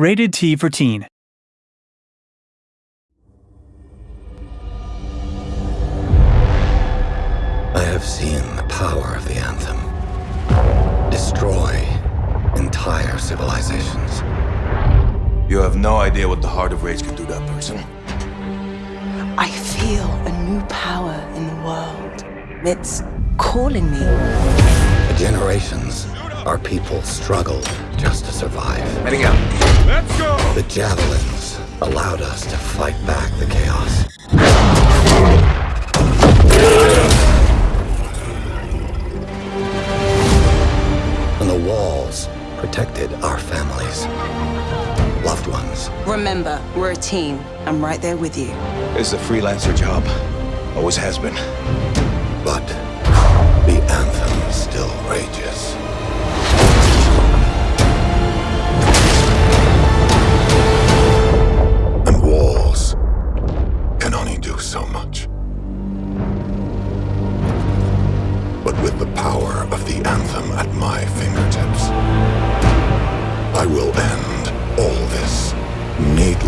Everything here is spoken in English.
Rated T for Teen. I have seen the power of the anthem destroy entire civilizations. You have no idea what the heart of rage can do to a person. I feel a new power in the world. It's calling me. For generations, our people struggled just to survive. The javelins allowed us to fight back the chaos. And the walls protected our families, loved ones. Remember, we're a team. I'm right there with you. It's a freelancer job. Always has been. But with the power of the anthem at my fingertips, I will end all this. Need